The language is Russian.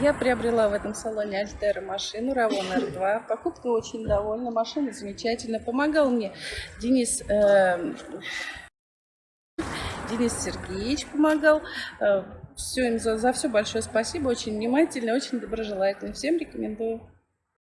Я приобрела в этом салоне Альтера машину Равон R2. Покупка очень довольна, машина замечательная. Помогал мне Денис, э, Денис Сергеевич помогал. Э, все им за, за все большое спасибо, очень внимательно, очень доброжелательно. Всем рекомендую.